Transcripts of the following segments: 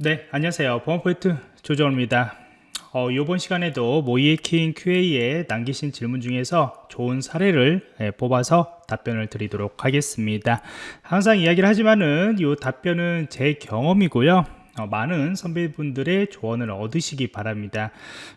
네 안녕하세요. 보안포인트 조정호입니다. 어, 이번 시간에도 모이에킹 QA에 남기신 질문 중에서 좋은 사례를 예, 뽑아서 답변을 드리도록 하겠습니다. 항상 이야기를 하지만은 이 답변은 제 경험이고요. 어, 많은 선배분들의 조언을 얻으시기 바랍니다.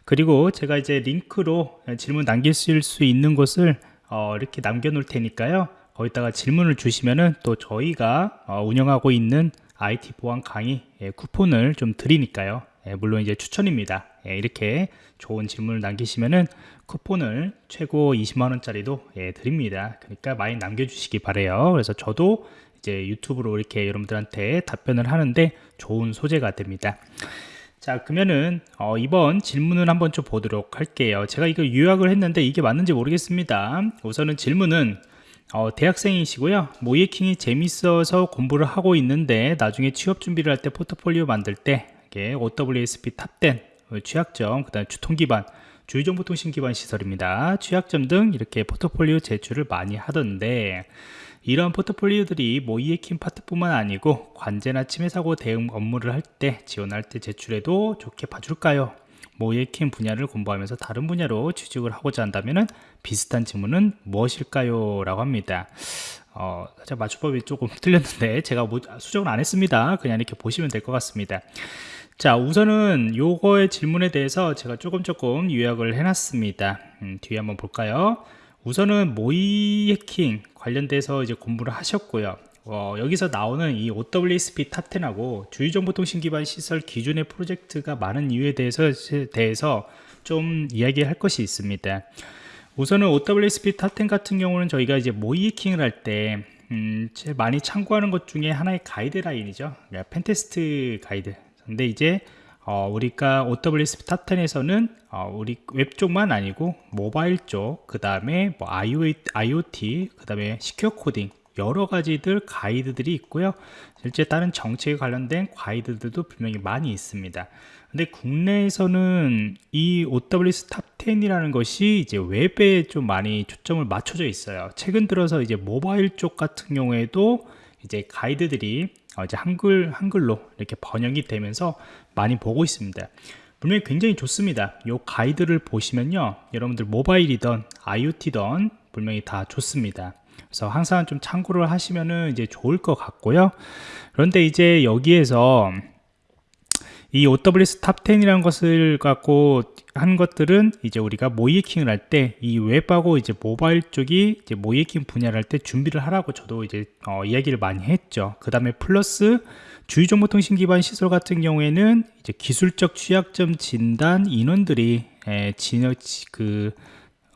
그리고 제가 이제 링크로 질문 남기실 수 있는 곳을 어, 이렇게 남겨 놓을 테니까요. 거기다가 질문을 주시면은 또 저희가 어, 운영하고 있는 IT 보안 강의 예, 쿠폰을 좀 드리니까요. 예, 물론 이제 추천입니다. 예, 이렇게 좋은 질문을 남기시면은 쿠폰을 최고 20만원짜리도 예, 드립니다. 그러니까 많이 남겨주시기 바래요. 그래서 저도 이제 유튜브로 이렇게 여러분들한테 답변을 하는데 좋은 소재가 됩니다. 자 그러면은 어, 이번 질문을 한번 좀 보도록 할게요. 제가 이거 요약을 했는데 이게 맞는지 모르겠습니다. 우선은 질문은 어, 대학생이시고요. 모의해킹이 재밌어서 공부를 하고 있는데 나중에 취업 준비를 할 때 포트폴리오 만들 때 이게 OWASP Top 10 취약점 그 다음 주통 기반 주요정보통신 기반 시설입니다. 취약점 등 이렇게 포트폴리오 제출을 많이 하던데 이런 포트폴리오들이 모의해킹 파트뿐만 아니고 관제나 침해 사고 대응 업무를 할 때 지원할 때 제출해도 좋게 봐줄까요? 모예킴 분야를 공부하면서 다른 분야로 취직을 하고자 한다면 비슷한 질문은 무엇일까요? 라고 합니다. 어, 자 맞춤법이 조금 틀렸는데 제가 뭐, 수정을 안 했습니다. 그냥 이렇게 보시면 될 것 같습니다. 자 우선은 요거의 질문에 대해서 제가 조금 조금 요약을 해놨습니다. 음, 뒤에 한번 볼까요? 우선은 모의 해킹 관련돼서 이제 공부를 하셨고요. 어, 여기서 나오는 이 OWSP 탑10하고 주의정보통신 기반 시설 기준의 프로젝트가 많은 이유에 대해서, 대해서 좀 이야기할 것이 있습니다. 우선은 OWASP Top 10 같은 경우는 저희가 이제 모의해킹을 할 때, 음, 제일 많이 참고하는 것 중에 하나의 가이드라인이죠. 그러니까 pentest 가이드. 근데 이제 어, 우리가 OWASP Top 10에서는 어, 우리 웹 쪽만 아니고 모바일 쪽, 그 다음에 뭐 IoT, 그 다음에 secure coding, 여러 가지들 가이드들이 있고요 실제 다른 정책에 관련된 가이드들도 분명히 많이 있습니다 근데 국내에서는 이 OWS 탑10이라는 것이 이제 웹에 좀 많이 초점을 맞춰져 있어요. 최근 들어서 이제 모바일 쪽 같은 경우에도 이제 가이드들이 어, 이제 한글 한글로 이렇게 번역이 되면서 많이 보고 있습니다. 분명히 굉장히 좋습니다. 이 가이드를 보시면요 여러분들 모바일이던 IoT던 분명히 다 좋습니다. 그래서 항상 좀 참고를 하시면은 이제 좋을 것 같고요. 그런데 이제 여기에서 이 OWS 탑10이라는 것을 갖고 한 것들은 이제 우리가 모의해킹을 할 때 이 웹하고 이제 모바일 쪽이 이제 모의해킹 분야를 할 때 준비를 하라고 저도 이제 어, 이야기를 많이 했죠. 그 다음에 플러스 주요정보통신 기반 시설 같은 경우에는 이제 기술적 취약점 진단 인원들이 에, 진여, 그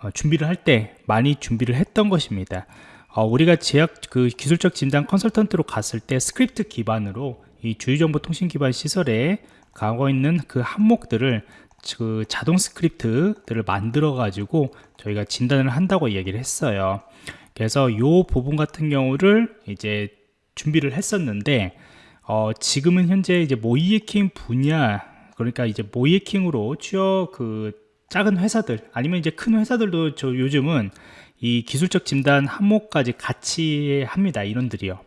어, 준비를 할 때 많이 준비를 했던 것입니다. 어, 우리가 제약 그 기술적 진단 컨설턴트로 갔을 때 스크립트 기반으로 이 주요정보 통신 기반 시설에 가고 있는 그 항목들을 그 자동 스크립트들을 만들어 가지고 저희가 진단을 한다고 얘기를 했어요. 그래서 이 부분 같은 경우를 이제 준비를 했었는데 어, 지금은 현재 이제 모의해킹 분야 그러니까 이제 모의해킹으로 취업 그 작은 회사들 아니면 이제 큰 회사들도 저 요즘은 이 기술적 진단 항목까지 같이 합니다 인원들이요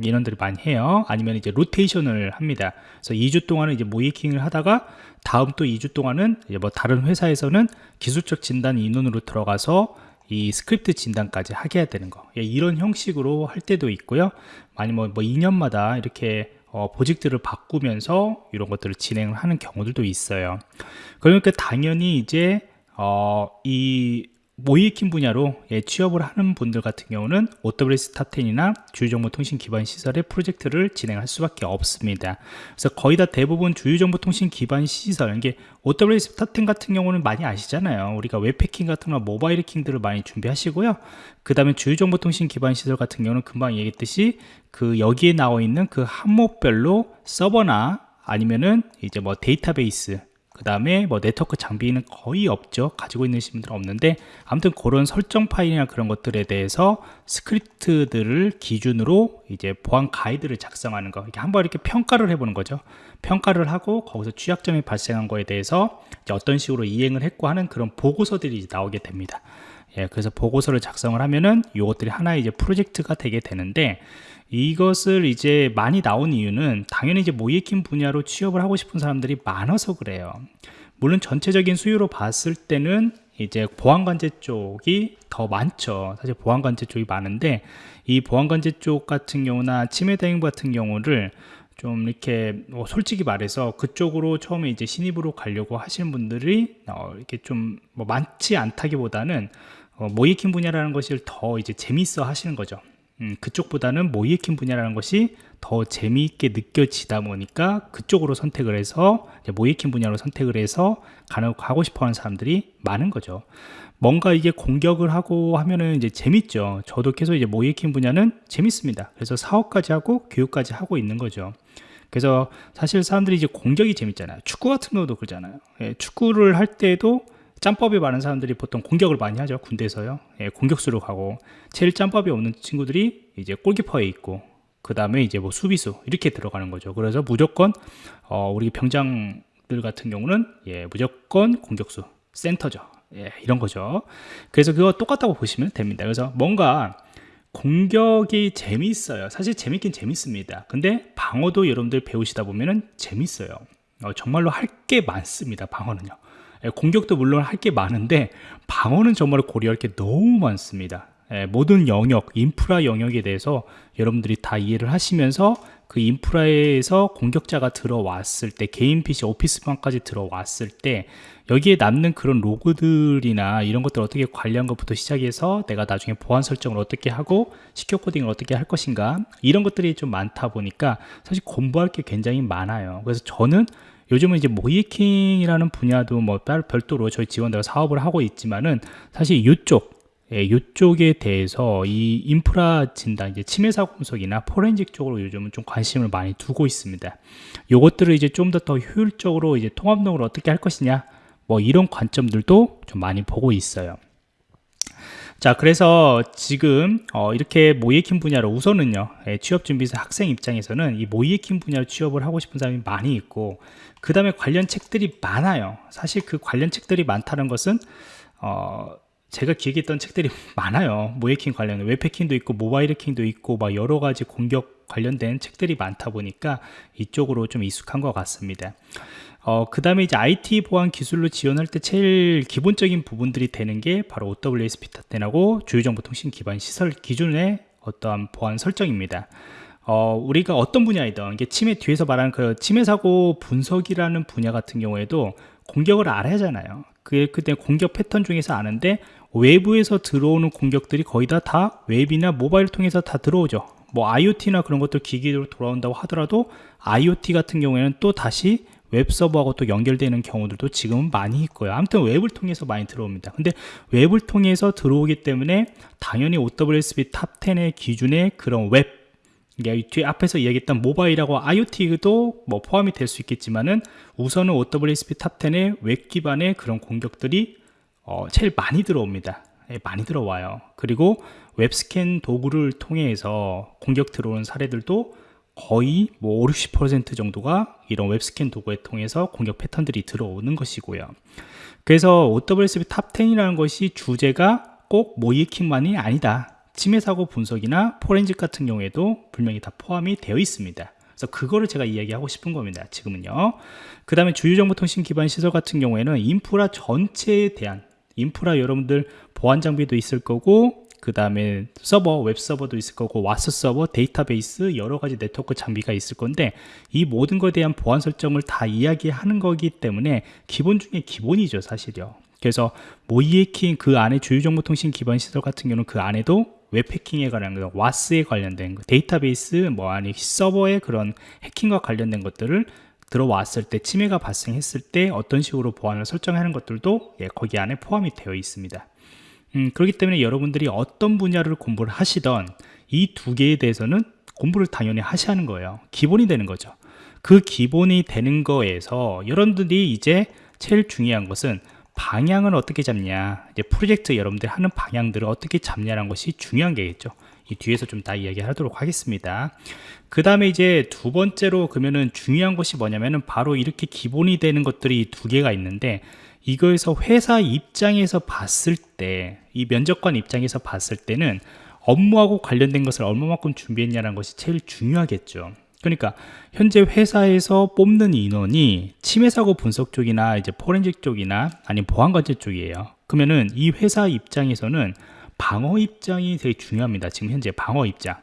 인원들이 많이 해요. 아니면 이제 로테이션을 합니다. 그래서 2주 동안은 이제 모의해킹을 하다가 다음 또 2주 동안은 뭐 다른 회사에서는 기술적 진단 인원으로 들어가서 이 스크립트 진단까지 하게 해야 되는 거. 예, 이런 형식으로 할 때도 있고요. 아니면 뭐 2년마다 이렇게 어, 보직들을 바꾸면서 이런 것들을 진행을 하는 경우들도 있어요. 그러니까 당연히 이제 어, 이 모의해킹 분야로 예, 취업을 하는 분들 같은 경우는 OWS 탑10이나 주요정보통신 기반 시설의 프로젝트를 진행할 수밖에 없습니다. 그래서 거의 다 대부분 주요정보통신 기반 시설, 이게 OWASP Top10 같은 경우는 많이 아시잖아요. 우리가 웹해킹 같은 거 모바일 해킹들을 많이 준비하시고요. 그 다음에 주요정보통신 기반 시설 같은 경우는 금방 얘기했듯이 그 여기에 나와 있는 그 항목별로 서버나 아니면은 이제 뭐 데이터베이스 그 다음에 뭐 네트워크 장비는 거의 없죠. 가지고 있는 분들은 없는데 아무튼 그런 설정 파일이나 그런 것들에 대해서 스크립트들을 기준으로 이제 보안 가이드를 작성하는 거. 이렇게 한번 이렇게 평가를 해보는 거죠. 평가를 하고 거기서 취약점이 발생한 거에 대해서 어떤 식으로 이행을 했고 하는 그런 보고서들이 나오게 됩니다. 예, 그래서 보고서를 작성을 하면은 이것들이 하나의 이제 프로젝트가 되게 되는데 이것을 이제 많이 나온 이유는 당연히 이제 모이킹 분야로 취업을 하고 싶은 사람들이 많아서 그래요. 물론 전체적인 수요로 봤을 때는 이제 보안관제 쪽이 더 많죠. 사실 보안관제 쪽이 많은데 이 보안관제 쪽 같은 경우나 치매 대응부 같은 경우를 좀 이렇게 뭐 솔직히 말해서 그쪽으로 처음에 이제 신입으로 가려고 하시는 분들이 어 이렇게 좀 뭐 많지 않다기보다는 어 모이킹 분야라는 것을 더 이제 재밌어 하시는 거죠. 음, 그쪽보다는 모이킹 분야라는 것이 더 재미있게 느껴지다 보니까 그쪽으로 선택을 해서 모이킹 분야로 선택을 해서 가고 싶어하는 사람들이 많은 거죠. 뭔가 이게 공격을 하고 하면은 이제 재밌죠. 저도 계속 이제 모이킹 분야는 재밌습니다. 그래서 사업까지 하고 교육까지 하고 있는 거죠. 그래서 사실 사람들이 이제 공격이 재밌잖아요. 축구 같은 경우도 그러잖아요. 예, 축구를 할 때도 짬법이 많은 사람들이 보통 공격을 많이 하죠. 군대에서요. 예, 공격수로 가고 제일 짬법이 없는 친구들이 이제 골키퍼에 있고 그 다음에 이제 뭐 수비수 이렇게 들어가는 거죠. 그래서 무조건 어, 우리 병장들 같은 경우는 예, 무조건 공격수 센터죠. 예, 이런 거죠. 그래서 그거 똑같다고 보시면 됩니다. 그래서 뭔가 공격이 재미있어요. 사실 재밌긴 재밌습니다. 근데 방어도 여러분들 배우시다 보면은 재밌어요. 어, 정말로 할 게 많습니다. 방어는요. 예, 공격도 물론 할 게 많은데 방어는 정말 고려할 게 너무 많습니다. 예, 모든 영역, 인프라 영역에 대해서 여러분들이 다 이해를 하시면서 그 인프라에서 공격자가 들어왔을 때 개인 PC 오피스방까지 들어왔을 때 여기에 남는 그런 로그들이나 이런 것들 어떻게 관리한 것부터 시작해서 내가 나중에 보안 설정을 어떻게 하고 시큐어 코딩을 어떻게 할 것인가 이런 것들이 좀 많다 보니까 사실 공부할 게 굉장히 많아요 그래서 저는 요즘은 이제 모이킹이라는 분야도 뭐 별도로 저희 지원대가 사업을 하고 있지만은 사실 이쪽 예, 이쪽에 대해서 이 인프라 진단, 이제 침해 사고 분석이나 포렌식 쪽으로 요즘은 좀 관심을 많이 두고 있습니다. 요것들을 이제 좀 더 더 효율적으로 이제 통합적으로 어떻게 할 것이냐, 뭐 이런 관점들도 좀 많이 보고 있어요. 자, 그래서 지금 어, 이렇게 모이킹 분야로 우선은요, 예, 취업준비사 학생 입장에서는 이 모이킹 분야로 취업을 하고 싶은 사람이 많이 있고, 그 다음에 관련 책들이 많아요. 사실 그 관련 책들이 많다는 것은 어, 제가 기획했던 책들이 많아요. 모해킹 관련, 웹해킹도 있고, 모바일 해킹도 있고, 막 여러 가지 공격 관련된 책들이 많다 보니까 이쪽으로 좀 익숙한 것 같습니다. 어, 그 다음에 이제 IT 보안 기술로 지원할 때 제일 기본적인 부분들이 되는 게 바로 OWS 비타텐하고 주요정보통신 기반 시설 기준의 어떠한 보안 설정입니다. 어, 우리가 어떤 분야이든 이게 침해 뒤에서 말하는 그 침해 사고 분석이라는 분야 같은 경우에도 공격을 알아야 하잖아요. 그 그때 공격 패턴 중에서 아는데 외부에서 들어오는 공격들이 거의 다, 다 웹이나 모바일 통해서 다 들어오죠. 뭐 IoT나 그런 것들 기기로 돌아온다고 하더라도 IoT 같은 경우에는 또 다시 웹 서버하고 또 연결되는 경우들도 지금은 많이 있고요. 아무튼 웹을 통해서 많이 들어옵니다. 근데 웹을 통해서 들어오기 때문에 당연히 OWASP Top10의 기준의 그런 웹 뒤에 앞에서 이야기했던 모바일하고 IoT도 뭐 포함이 될 수 있겠지만은 우선은 OWASP Top10의 웹 기반의 그런 공격들이 어, 제일 많이 들어옵니다. 예, 많이 들어와요. 그리고 웹스캔 도구를 통해서 공격 들어오는 사례들도 거의 뭐 5, 60% 정도가 이런 웹스캔 도구에 통해서 공격 패턴들이 들어오는 것이고요. 그래서 OWASP Top10이라는 것이 주제가 꼭 모의해킹만이 아니다. 침해 사고 분석이나 포렌식 같은 경우에도 분명히 다 포함이 되어 있습니다. 그래서 그거를 제가 이야기하고 싶은 겁니다. 지금은요. 그 다음에 주요정보통신 기반 시설 같은 경우에는 인프라 전체에 대한 인프라 여러분들 보안 장비도 있을 거고 그 다음에 서버, 웹 서버도 있을 거고 WAS 서버, 데이터베이스 여러 가지 네트워크 장비가 있을 건데 이 모든 것에 대한 보안 설정을 다 이야기하는 거기 때문에 기본 중에 기본이죠 사실요 그래서 모의해킹 그 안에 주요정보통신 기반 시설 같은 경우는 그 안에도 웹 해킹에 관한 거, WAS에 관련된 거, 데이터베이스 뭐 아니 서버의 그런 해킹과 관련된 것들을 들어왔을 때 침해가 발생했을 때 어떤 식으로 보안을 설정하는 것들도 예, 거기 안에 포함이 되어 있습니다. 음, 그렇기 때문에 여러분들이 어떤 분야를 공부를 하시던 이 두 개에 대해서는 공부를 당연히 하셔야 하는 거예요. 기본이 되는 거죠. 그 기본이 되는 거에서 여러분들이 이제 제일 중요한 것은 방향을 어떻게 잡냐 이제 프로젝트 여러분들이 하는 방향들을 어떻게 잡냐라는 것이 중요한 게겠죠 이 뒤에서 좀 다 이야기하도록 하겠습니다 그 다음에 이제 두 번째로 그러면은 중요한 것이 뭐냐면은 바로 이렇게 기본이 되는 것들이 두 개가 있는데 이거에서 회사 입장에서 봤을 때 이 면접관 입장에서 봤을 때는 업무하고 관련된 것을 얼마만큼 준비했냐는 것이 제일 중요하겠죠. 그러니까 현재 회사에서 뽑는 인원이 침해 사고 분석 쪽이나 이제 포렌식 쪽이나 아니면 보안관제 쪽이에요. 그러면은 이 회사 입장에서는 방어 입장이 되게 중요합니다. 지금 현재 방어 입장.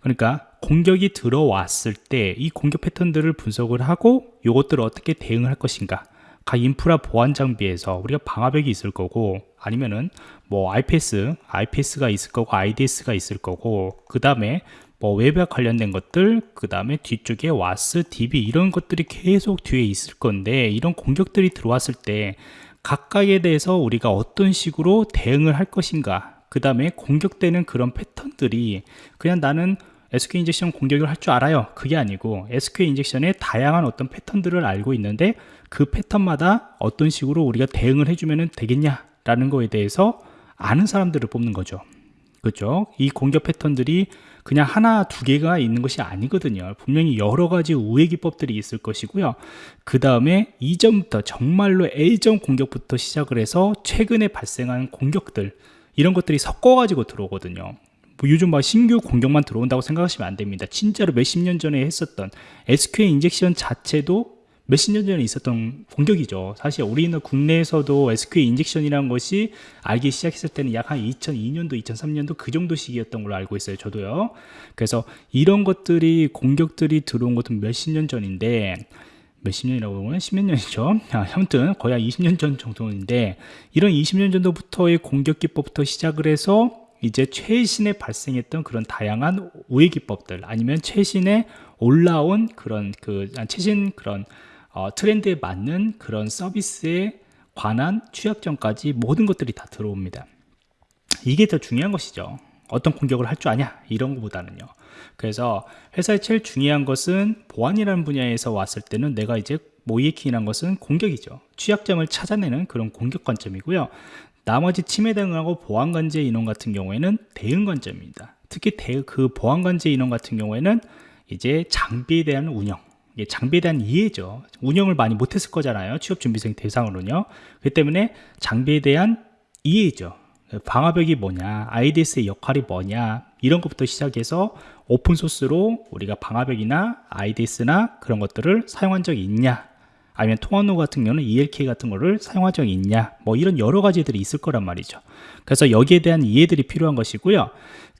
그러니까 공격이 들어왔을 때 이 공격 패턴들을 분석을 하고 이것들을 어떻게 대응할 것인가. 각 인프라 보안 장비에서 우리가 방화벽이 있을 거고 아니면은 뭐 IPS, IPS가 있을 거고 IDS가 있을 거고 그 다음에 뭐 웹에 관련된 것들 그 다음에 뒤쪽에 와스, DB 이런 것들이 계속 뒤에 있을 건데 이런 공격들이 들어왔을 때 각각에 대해서 우리가 어떤 식으로 대응을 할 것인가 그 다음에 공격되는 그런 패턴들이 그냥 나는 SQL injection 공격을 할 줄 알아요. 그게 아니고 SQL 인젝션의 다양한 어떤 패턴들을 알고 있는데 그 패턴마다 어떤 식으로 우리가 대응을 해주면 되겠냐 라는 거에 대해서 아는 사람들을 뽑는 거죠. 그렇죠? 이 공격 패턴들이 그냥 하나 두 개가 있는 것이 아니거든요. 분명히 여러 가지 우회 기법들이 있을 것이고요. 그 다음에 이전부터 정말로 A점 공격부터 시작을 해서 최근에 발생한 공격들 이런 것들이 섞어 가지고 들어오거든요 뭐 요즘 막 신규 공격만 들어온다고 생각하시면 안 됩니다 진짜로 몇십 년 전에 했었던 SQL 인젝션 자체도 몇십 년 전에 있었던 공격이죠. 사실 우리는 국내에서도 SQL 인젝션이라는 것이 알기 시작했을 때는 약 한 2002년도, 2003년도 그 정도 시기였던 걸로 알고 있어요. 저도요. 그래서 이런 것들이 공격들이 들어온 것은 몇십 년 전인데 몇십 년이라고 보면 십몇 년이죠. 아, 아무튼 거의 한 20년 전 정도인데 이런 20년 정도부터의 공격 기법부터 시작을 해서 이제 최신에 발생했던 그런 다양한 우회 기법들 아니면 최신에 올라온 그런 그 아, 최신 그런 어, 트렌드에 맞는 그런 서비스에 관한 취약점까지 모든 것들이 다 들어옵니다. 이게 더 중요한 것이죠. 어떤 공격을 할 줄 아냐 이런 것보다는요. 그래서 회사의 제일 중요한 것은 보안이라는 분야에서 왔을 때는 내가 이제 모이에킹이라는 것은 공격이죠. 취약점을 찾아내는 그런 공격 관점이고요. 나머지 침해 대응하고 보안 관제 인원 같은 경우에는 대응 관점입니다. 특히 대, 그 보안 관제 인원 같은 경우에는 이제 장비에 대한 운영 장비에 대한 이해죠. 운영을 많이 못했을 거잖아요. 취업준비생 대상으로는요. 그 때문에 장비에 대한 이해죠. 방화벽이 뭐냐, IDS의 역할이 뭐냐, 이런 것부터 시작해서 오픈소스로 우리가 방화벽이나 IDS나 그런 것들을 사용한 적이 있냐, 아니면 통합로 같은 경우는 ELK 같은 거를 사용한 적이 있냐, 뭐 이런 여러 가지들이 있을 거란 말이죠. 그래서 여기에 대한 이해들이 필요한 것이고요.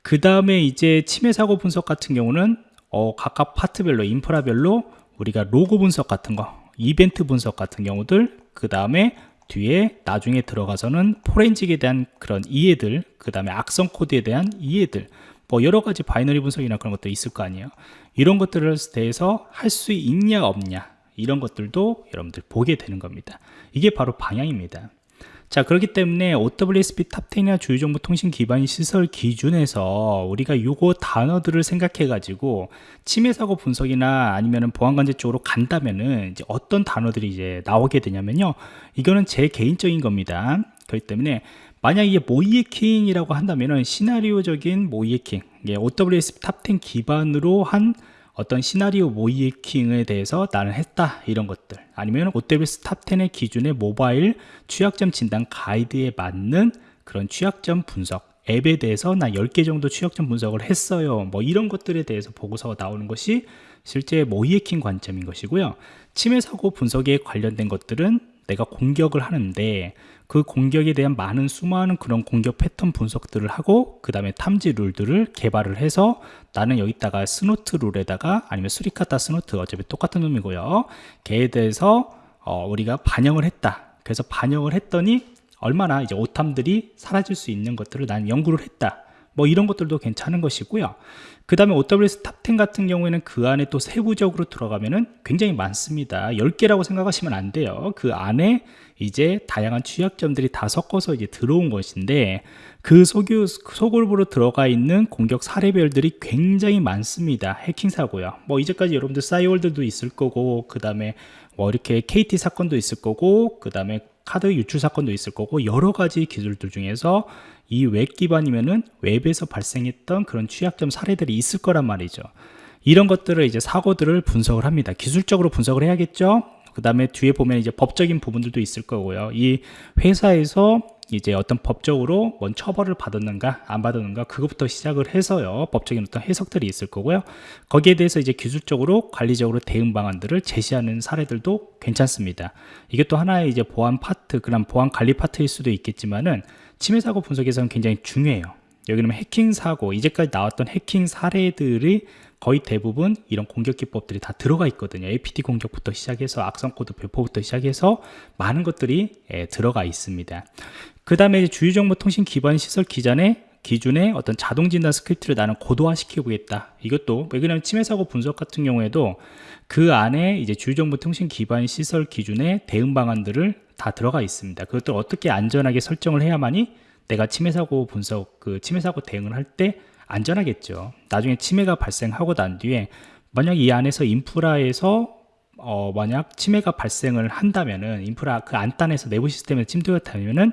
그 다음에 이제 침해 사고 분석 같은 경우는 어, 각각 파트별로, 인프라별로 우리가 로그 분석 같은 거 이벤트 분석 같은 경우들 그 다음에 뒤에 나중에 들어가서는 포렌식에 대한 그런 이해들 그 다음에 악성 코드에 대한 이해들 뭐 여러 가지 binary 분석이나 그런 것도 있을 거 아니에요. 이런 것들에 대해서 할 수 있냐 없냐 이런 것들도 여러분들 보게 되는 겁니다. 이게 바로 방향입니다 자 그렇기 때문에 OWASP Top10이나 주요정보통신 기반 시설 기준에서 우리가 요거 단어들을 생각해 가지고 침해 사고 분석이나 아니면은 보안 관제 쪽으로 간다면은 이제 어떤 단어들이 이제 나오게 되냐면요. 이거는 제 개인적인 겁니다. 그렇기 때문에 만약 이게 모의해킹이라고 한다면은 시나리오적인 모의해킹 OWASP Top10 기반으로 한 어떤 시나리오 모의해킹에 대해서 나는 했다 이런 것들. 아니면 OWS 탑10의 기준의 모바일 취약점 진단 가이드에 맞는 그런 취약점 분석 앱에 대해서 나 10개 정도 취약점 분석을 했어요. 뭐 이런 것들에 대해서 보고서가 나오는 것이 실제 모의해킹 관점인 것이고요. 침해 사고 분석에 관련된 것들은 내가 공격을 하는데 그 공격에 대한 많은 수많은 그런 공격 패턴 분석들을 하고 그 다음에 탐지 룰들을 개발을 해서 나는 여기다가 Snort 룰에다가 아니면 Suricata Snort 어차피 똑같은 놈이고요. 걔에 대해서 어, 우리가 반영을 했다. 그래서 반영을 했더니 얼마나 이제 오탐들이 사라질 수 있는 것들을 난 연구를 했다 뭐 이런 것들도 괜찮은 것이고요. 그 다음에 OWASP Top10 같은 경우에는 그 안에 또 세부적으로 들어가면은 굉장히 많습니다. 10개라고 생각하시면 안 돼요. 그 안에 이제 다양한 취약점들이 다 섞어서 이제 들어온 것인데 그 소규, 소그룹으로 들어가 있는 공격 사례별들이 굉장히 많습니다. 해킹 사고요. 뭐 이제까지 여러분들 싸이월드도 있을 거고 그 다음에 뭐 이렇게 KT 사건도 있을 거고 그 다음에 카드 유출 사건도 있을 거고 여러 가지 기술들 중에서 이 웹 기반이면은 웹에서 발생했던 그런 취약점 사례들이 있을 거란 말이죠. 이런 것들을 이제 사고들을 분석을 합니다. 기술적으로 분석을 해야겠죠? 그 다음에 뒤에 보면 이제 법적인 부분들도 있을 거고요. 이 회사에서 이제 어떤 법적으로 뭔 처벌을 받았는가 안 받았는가 그것부터 시작을 해서요. 법적인 어떤 해석들이 있을 거고요. 거기에 대해서 이제 기술적으로 관리적으로 대응 방안들을 제시하는 사례들도 괜찮습니다. 이게 또 하나의 이제 보안 파트 그런 보안 관리 파트일 수도 있겠지만은 침해 사고 분석에서는 굉장히 중요해요. 여기는 해킹 사고 이제까지 나왔던 해킹 사례들이 거의 대부분 이런 공격 기법들이 다 들어가 있거든요. APT 공격부터 시작해서 악성 코드 배포부터 시작해서 많은 것들이 예, 들어가 있습니다 그 다음에 주요정보통신 기반 시설 기반의 기준의 어떤 자동 진단 스크립트를 나는 고도화 시켜보겠다 이것도 왜냐하면 침해 사고 분석 같은 경우에도 그 안에 이제 주유정보통신 기반 시설 기준의 대응 방안들을 다 들어가 있습니다 그것들 어떻게 안전하게 설정을 해야만이 내가 침해 사고 분석 그 침해 사고 대응을 할 때 안전하겠죠. 나중에 침해가 발생하고 난 뒤에 만약 이 안에서 인프라에서 어 만약 침해가 발생을 한다면은 인프라 그 안단에서 내부 시스템에 침투가 되면은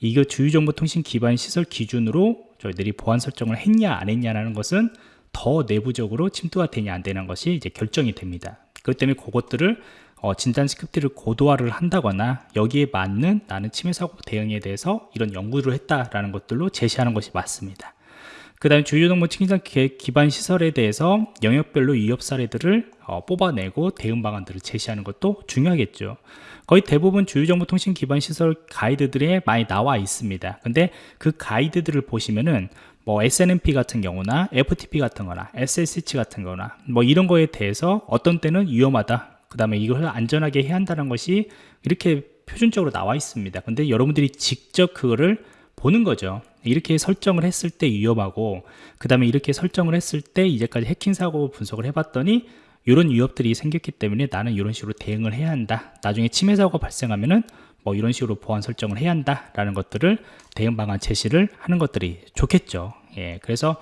이거 주유정보통신 기반 시설 기준으로 저희들이 보안 설정을 했냐 안 했냐라는 것은 더 내부적으로 침투가 되냐 안 되는 것이 이제 결정이 됩니다. 그렇기 때문에 그것들을 어, 진단 스크립트를 고도화를 한다거나 여기에 맞는 나는 침해 사고 대응에 대해서 이런 연구를 했다라는 것들로 제시하는 것이 맞습니다. 그 다음에 주요정보통신 기반 시설에 대해서 영역별로 위협 사례들을 어, 뽑아내고 대응 방안들을 제시하는 것도 중요하겠죠. 거의 대부분 주요정보통신 기반 시설 가이드들에 많이 나와 있습니다. 근데 그 가이드들을 보시면은 뭐 SNMP 같은 경우나 FTP 같은 거나 SSH 같은 거나 뭐 이런 거에 대해서 어떤 때는 위험하다. 그 다음에 이걸 안전하게 해야 한다는 것이 이렇게 표준적으로 나와 있습니다. 근데 여러분들이 직접 그거를 보는 거죠. 이렇게 설정을 했을 때 위험하고 그 다음에 이렇게 설정을 했을 때 이제까지 해킹 사고 분석을 해봤더니 이런 위협들이 생겼기 때문에 나는 이런 식으로 대응을 해야 한다. 나중에 침해 사고가 발생하면은 뭐 이런 식으로 보안 설정을 해야 한다 라는 것들을 대응 방안 제시를 하는 것들이 좋겠죠. 예, 그래서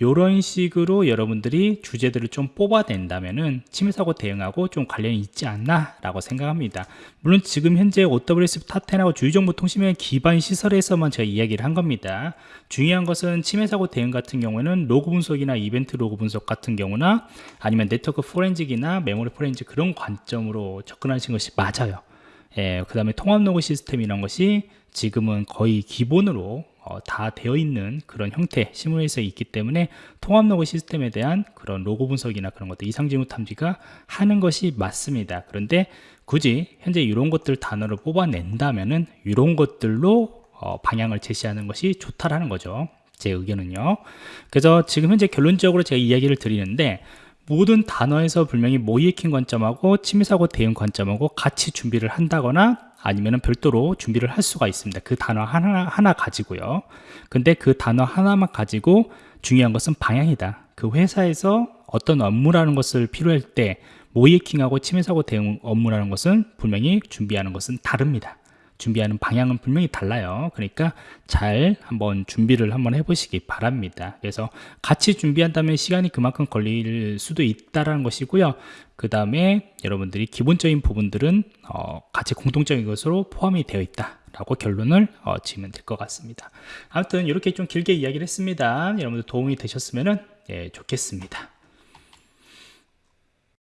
이런 식으로 여러분들이 주제들을 좀 뽑아낸다면은 침해 사고 대응하고 좀 관련이 있지 않나 라고 생각합니다. 물론 지금 현재 OWS 탑10하고 주요정보통신의 기반 시설에서만 제가 이야기를 한 겁니다. 중요한 것은 침해 사고 대응 같은 경우에는 로그 분석이나 이벤트 로그 분석 같은 경우나 아니면 네트워크 forensic이나 메모리 포렌직 그런 관점으로 접근하신 것이 맞아요. 예, 그 다음에 통합 로그 시스템 이런 것이 지금은 거의 기본으로 어, 다 되어 있는 그런 형태 시뮬레이션이 있기 때문에 통합 로그 시스템에 대한 그런 로그 분석이나 그런 것들 이상징후 탐지가 하는 것이 맞습니다. 그런데 굳이 현재 이런 것들 단어를 뽑아낸다면은 이런 것들로 어, 방향을 제시하는 것이 좋다라는 거죠. 제 의견은요. 그래서 지금 현재 결론적으로 제가 이야기를 드리는데 모든 단어에서 분명히 모의해킹 관점하고 침해사고 대응 관점하고 같이 준비를 한다거나 아니면 별도로 준비를 할 수가 있습니다. 그 단어 하나, 하나 가지고요. 근데 그 단어 하나만 가지고 중요한 것은 방향이다. 그 회사에서 어떤 업무라는 것을 필요할 때 모이킹하고 침해사고 대응 업무라는 것은 분명히 준비하는 것은 다릅니다 준비하는 방향은 분명히 달라요. 그러니까 잘 한번 준비를 한번 해보시기 바랍니다. 그래서 같이 준비한다면 시간이 그만큼 걸릴 수도 있다라는 것이고요. 그 다음에 여러분들이 기본적인 부분들은 어, 같이 공통적인 것으로 포함이 되어 있다 라고 결론을 어, 지으면 될 것 같습니다. 아무튼 이렇게 좀 길게 이야기를 했습니다. 여러분들 도움이 되셨으면 예, 좋겠습니다